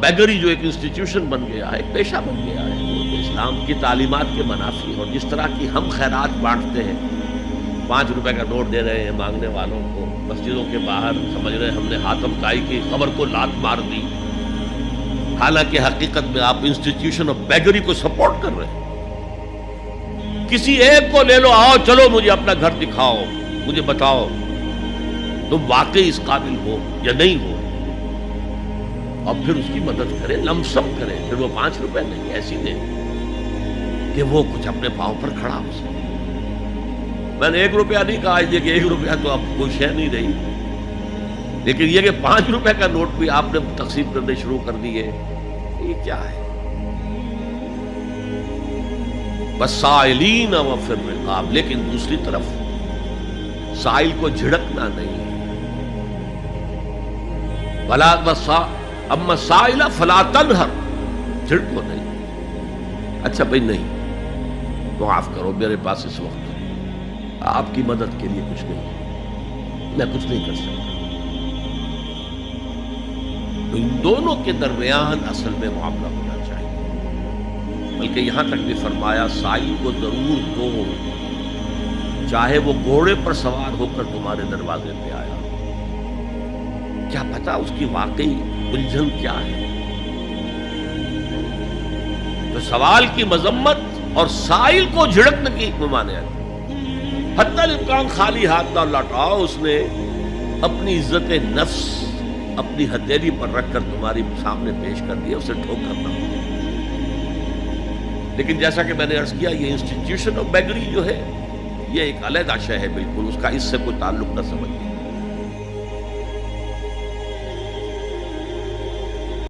बैगरी जो एक इंस्टीट्यूशन बन गया है पेशा बन गया है, इस्लाम की तालीमत के मनाफी और जिस तरह की हम खैरात बांटते हैं, पाँच रुपए का नोट दे रहे हैं मांगने वालों को, मस्जिदों के बाहर, समझ रहे हैं हमने हाथम ताई की, खबर को लात मार दी। हालाँकि हकीकत में आप इंस्टीट्यूशन ऑफ़ बैगरी को सपोर्ट कर रहे हैं। किसी एक को ले लो, आओ, चलो, मुझे अपना घर दिखाओ, मुझे बताओ, तुम वाकई इस काबिल हो या नहीं हो? और फिर उसकी मदद करें, लमसम करें। फिर वो पाँच रुपए नहीं, ऐसी दे कि वो कुछ अपने पाँव पर खड़ा हो सके। मैंने एक रुपया नहीं कहा ये कि एक रुपया तो आप कोई शह नहीं रही। लेकिन ये कि पाँच रुपए का नोट भी आपने तकसीम करने शुरू कर दिए, ये क्या है? बस साइलीन व फिर रिकाब। लेकिन दूसरी तरफ़, साइल को झिड़कना नहीं है। भला बसा अब मसाइला फलातन हर झिड़को नहीं। अच्छा भाई, नहीं। तो माफ़ करो, मेरे पास इस वक्त आपकी मदद के लिए कुछ नहीं मैं कुछ नहीं कर सकता। तो इन दोनों के दरमियान असल में मामला होना चाहिए। बल्कि यहाँ तक भी फरमाया, साई को ज़रूर दो चाहे वो घोड़े पर सवार होकर तुम्हारे दरवाजे पे आया। क्या पता उसकी वाकई उलझन क्या है? तो सवाल की मजम्मत और साइल को झिड़कने की माने हत्या खाली हाथ ना लौटाओ उसने अपनी इज़्ज़त नफ्स अपनी हथेली पर रखकर तुम्हारी सामने पेश कर दिया, उसे ठोक करना लेकिन जैसा कि मैंने अर्ज़ किया, ये इंस्टीट्यूशन ऑफ़ बैगरी जो है, ये एक अलग आशय है, बिल्कुल, उसका इससे कोई ताल्लुक न समझिए।